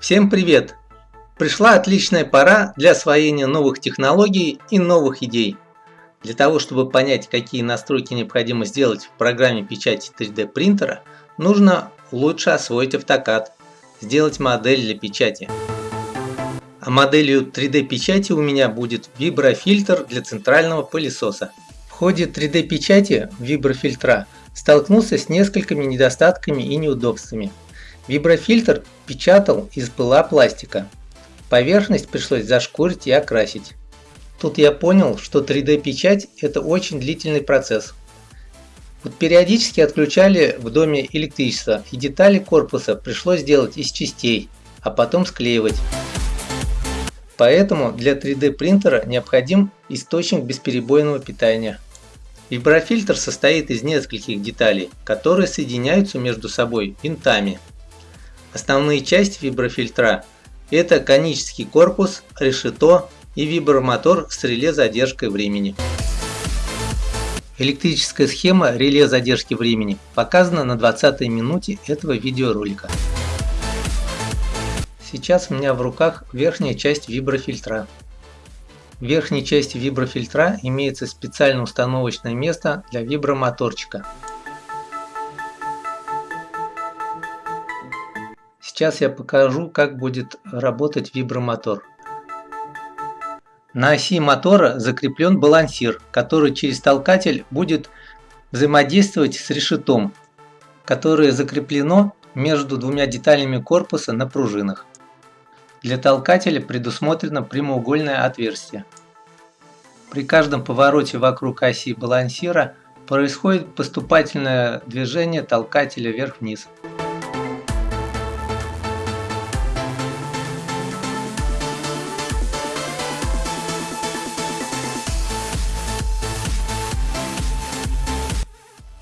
Всем привет! Пришла отличная пора для освоения новых технологий и новых идей. Для того, чтобы понять, какие настройки необходимо сделать в программе печати 3D принтера, нужно лучше освоить AutoCAD, сделать модель для печати. А моделью 3D печати у меня будет виброфильтр для центрального пылесоса. В ходе 3D печати виброфильтра столкнулся с несколькими недостатками и неудобствами. Виброфильтр печатал из пыла пластика. Поверхность пришлось зашкурить и окрасить. Тут я понял, что 3D печать это очень длительный процесс. Вот периодически отключали в доме электричество и детали корпуса пришлось делать из частей, а потом склеивать. Поэтому для 3D принтера необходим источник бесперебойного питания. Виброфильтр состоит из нескольких деталей, которые соединяются между собой винтами. Основные части виброфильтра – это конический корпус, решето и вибромотор с реле задержкой времени. Электрическая схема реле задержки времени показана на 20 минуте этого видеоролика. Сейчас у меня в руках верхняя часть виброфильтра. В верхней части виброфильтра имеется специально установочное место для вибромоторчика. Сейчас я покажу, как будет работать вибромотор. На оси мотора закреплен балансир, который через толкатель будет взаимодействовать с решетом, которое закреплено между двумя деталями корпуса на пружинах. Для толкателя предусмотрено прямоугольное отверстие. При каждом повороте вокруг оси балансира происходит поступательное движение толкателя вверх-вниз.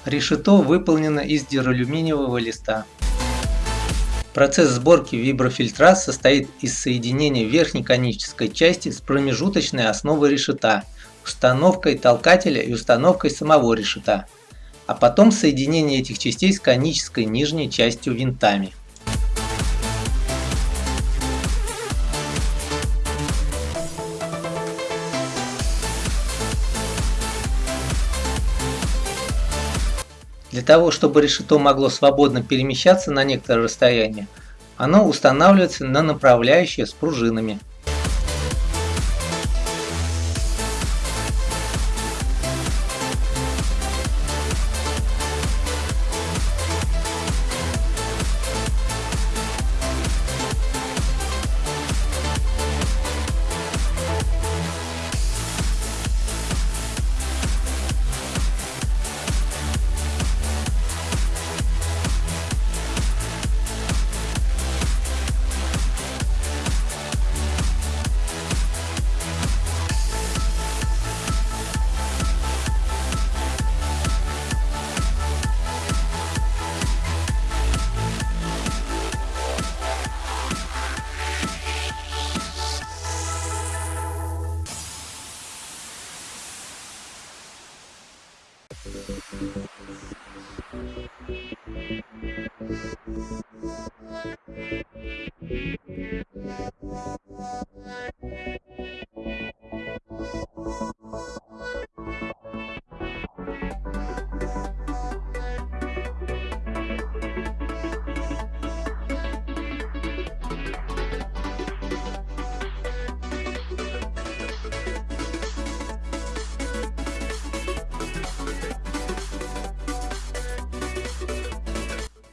Решето выполнено из дюралюминиевого листа. Процесс сборки виброфильтра состоит из соединения верхней конической части с промежуточной основой решета, установкой толкателя и установкой самого решета, а потом соединение этих частей с конической нижней частью винтами. Для того, чтобы решето могло свободно перемещаться на некоторое расстояние, оно устанавливается на направляющее с пружинами.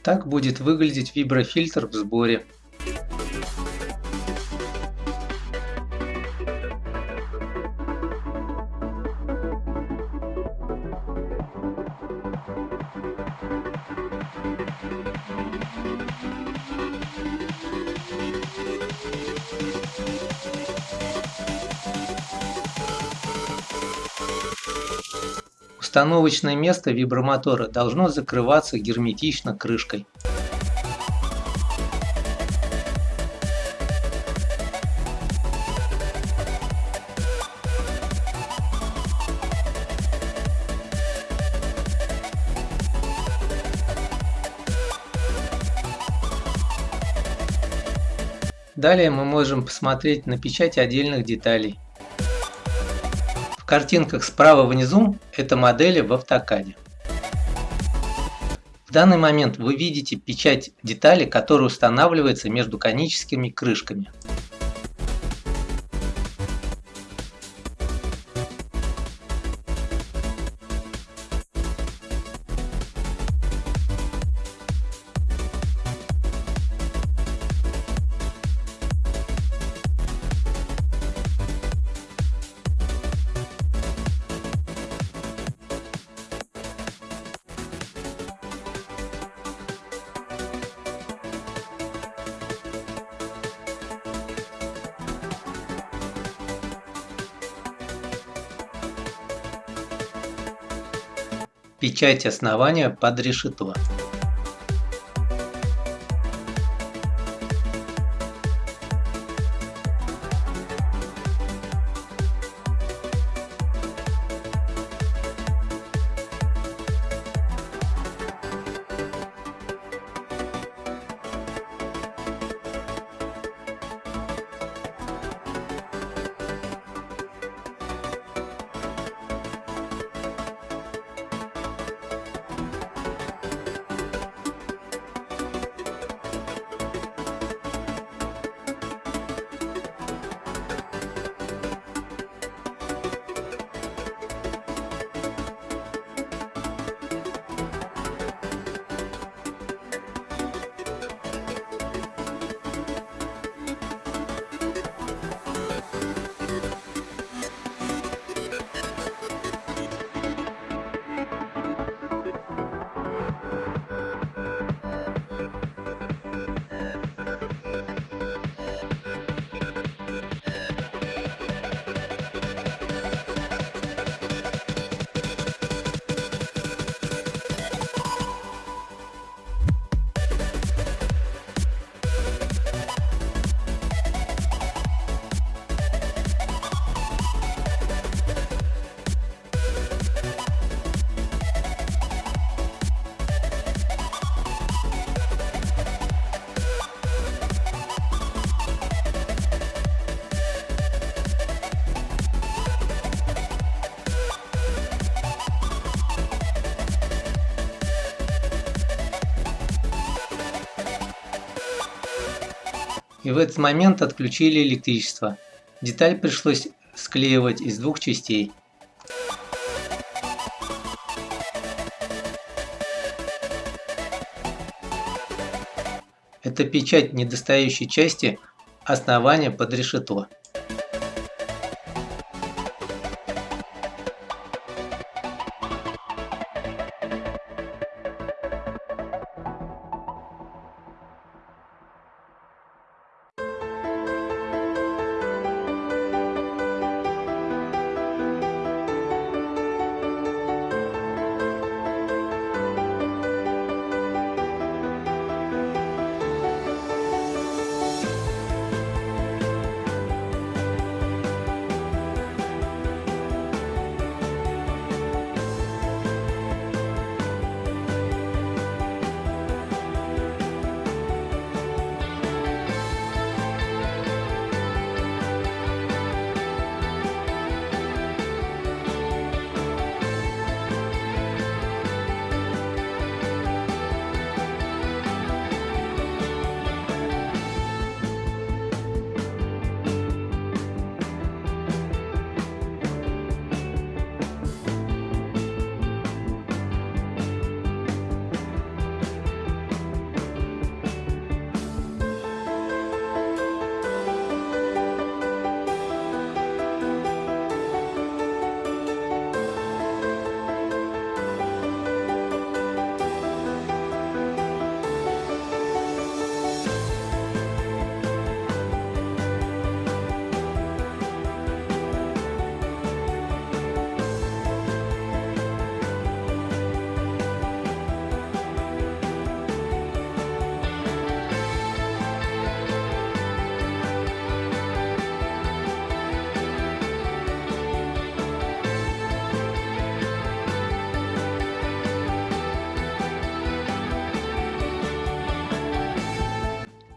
Так будет выглядеть виброфильтр в сборе. Установочное место вибромотора должно закрываться герметично крышкой. Далее мы можем посмотреть на печать отдельных деталей. В картинках справа внизу это модели в автокаде. В данный момент вы видите печать детали, которая устанавливается между коническими крышками. Печать основания под решето. И в этот момент отключили электричество. Деталь пришлось склеивать из двух частей. Это печать недостающей части основания под решето.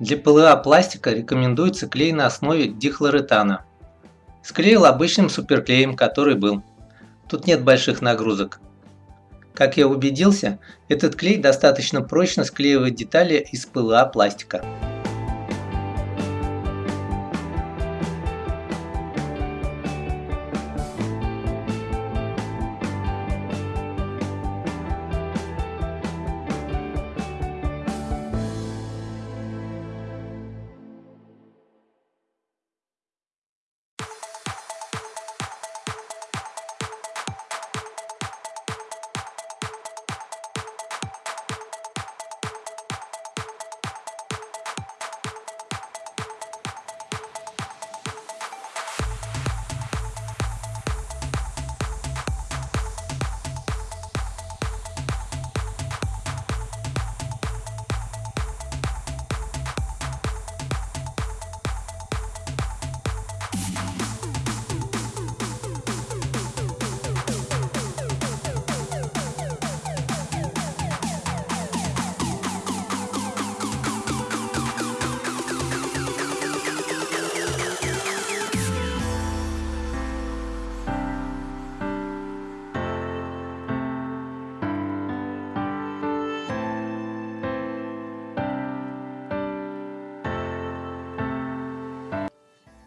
Для ПЛА пластика рекомендуется клей на основе дихлоретана. Склеил обычным суперклеем, который был. Тут нет больших нагрузок. Как я убедился, этот клей достаточно прочно склеивает детали из ПЛА пластика.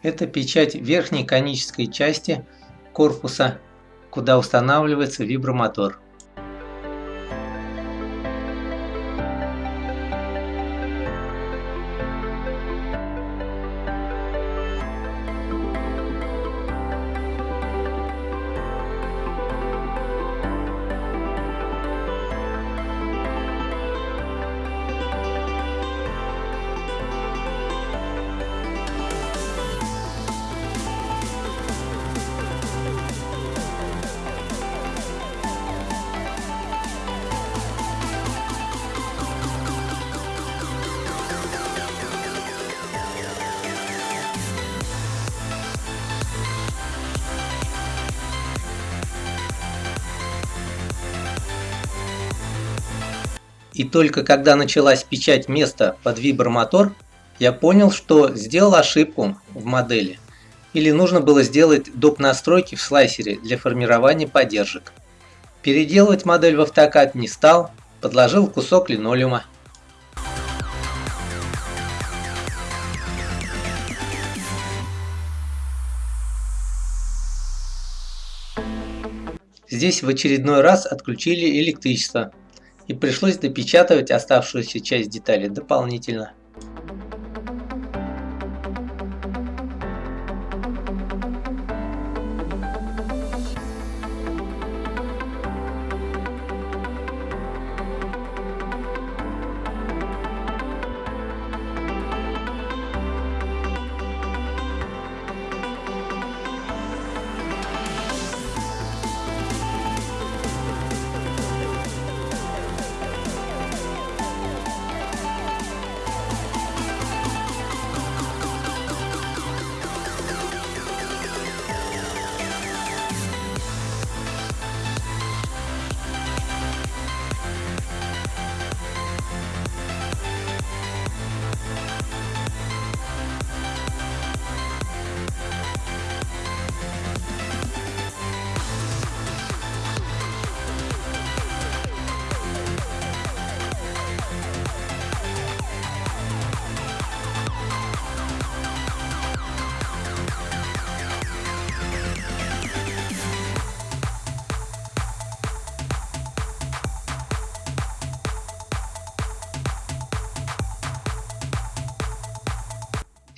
Это печать верхней конической части корпуса, куда устанавливается вибромотор. И только когда началась печать места под вибромотор, я понял, что сделал ошибку в модели. Или нужно было сделать доп. настройки в слайсере для формирования поддержек. Переделывать модель в автокад не стал, подложил кусок линолеума. Здесь в очередной раз отключили электричество, и пришлось допечатывать оставшуюся часть детали дополнительно.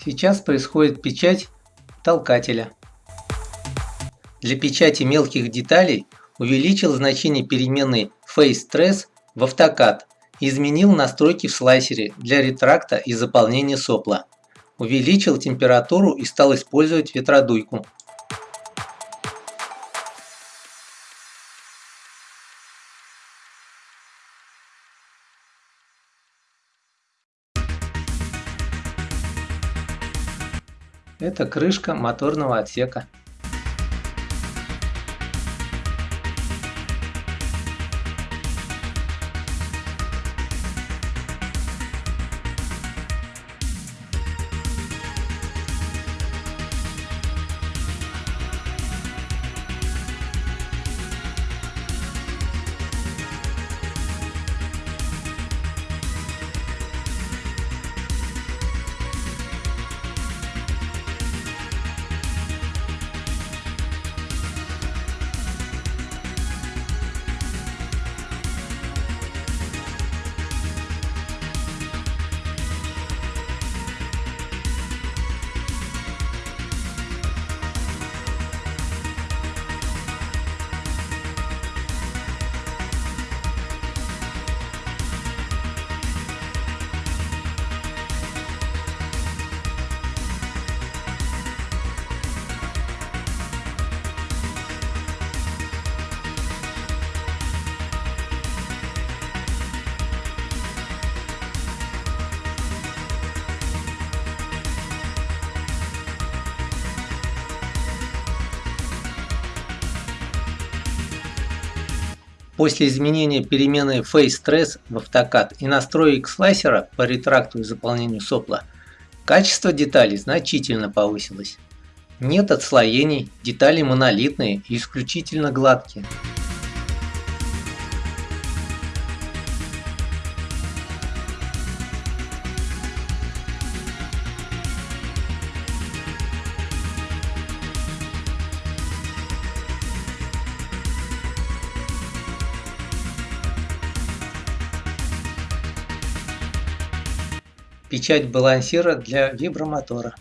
Сейчас происходит печать толкателя. Для печати мелких деталей увеличил значение переменной FaceTress в автокад и изменил настройки в слайсере для ретракта и заполнения сопла. Увеличил температуру и стал использовать ветродуйку. Это крышка моторного отсека. После изменения перемены FaceTrace в автокад и настроек слайсера по ретракту и заполнению сопла, качество деталей значительно повысилось. Нет отслоений, детали монолитные и исключительно гладкие. Печать балансира для вибромотора.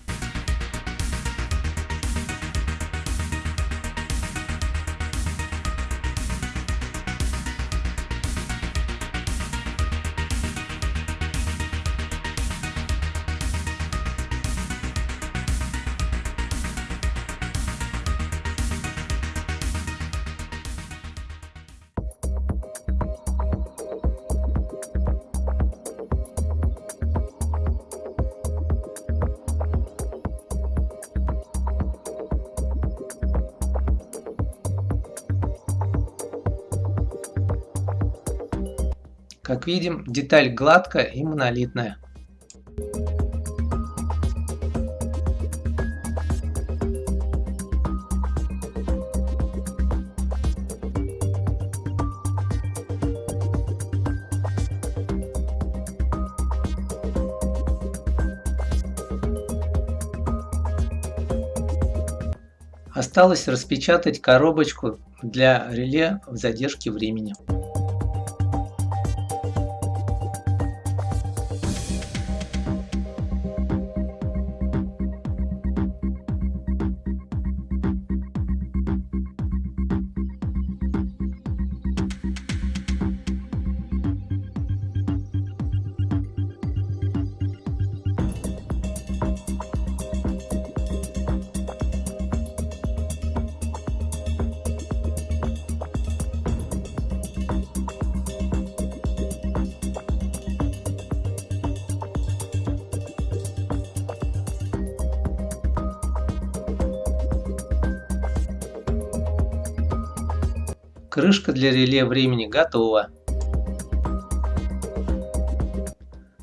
Как видим, деталь гладкая и монолитная. Осталось распечатать коробочку для реле в задержке времени. Крышка для реле времени готова.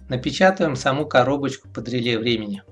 Напечатаем саму коробочку под реле времени.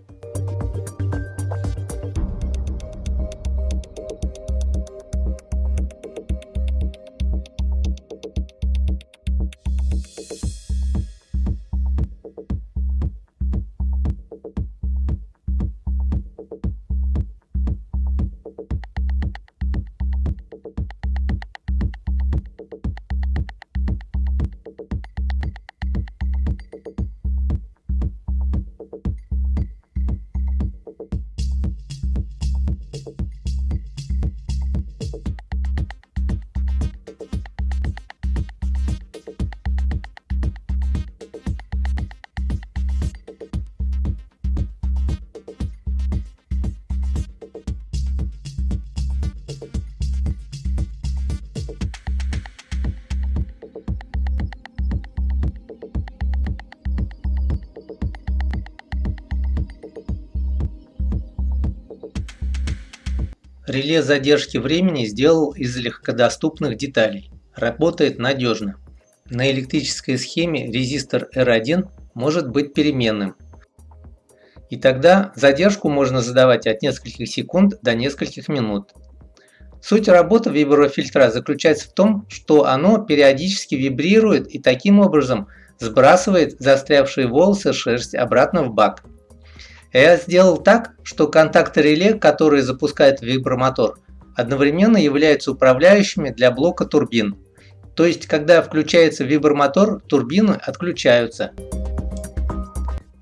Реле задержки времени сделал из легкодоступных деталей. Работает надежно. На электрической схеме резистор R1 может быть переменным. И тогда задержку можно задавать от нескольких секунд до нескольких минут. Суть работы виброфильтра заключается в том, что оно периодически вибрирует и таким образом сбрасывает застрявшие волосы шерсть обратно в бак. Я сделал так, что контакты реле, которые запускает вибромотор, одновременно являются управляющими для блока турбин. То есть, когда включается вибромотор, турбины отключаются.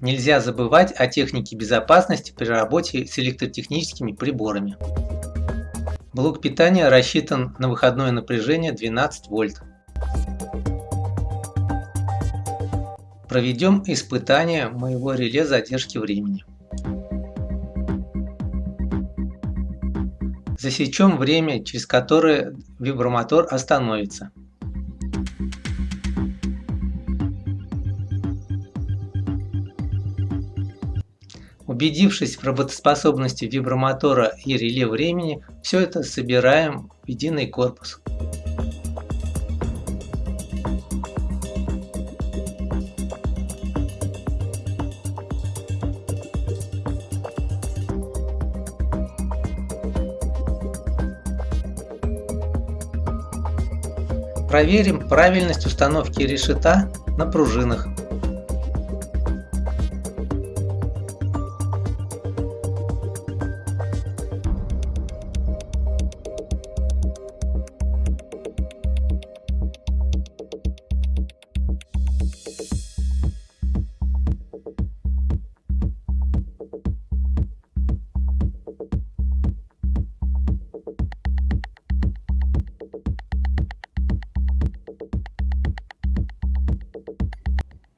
Нельзя забывать о технике безопасности при работе с электротехническими приборами. Блок питания рассчитан на выходное напряжение 12 вольт. Проведем испытание моего реле задержки времени. Засечем время, через которое вибромотор остановится. Убедившись в работоспособности вибромотора и реле времени, все это собираем в единый корпус. Проверим правильность установки решета на пружинах.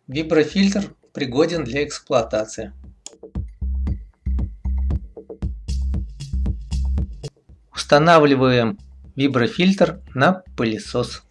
Виброфильтр пригоден для эксплуатации. Устанавливаем виброфильтр на пылесос.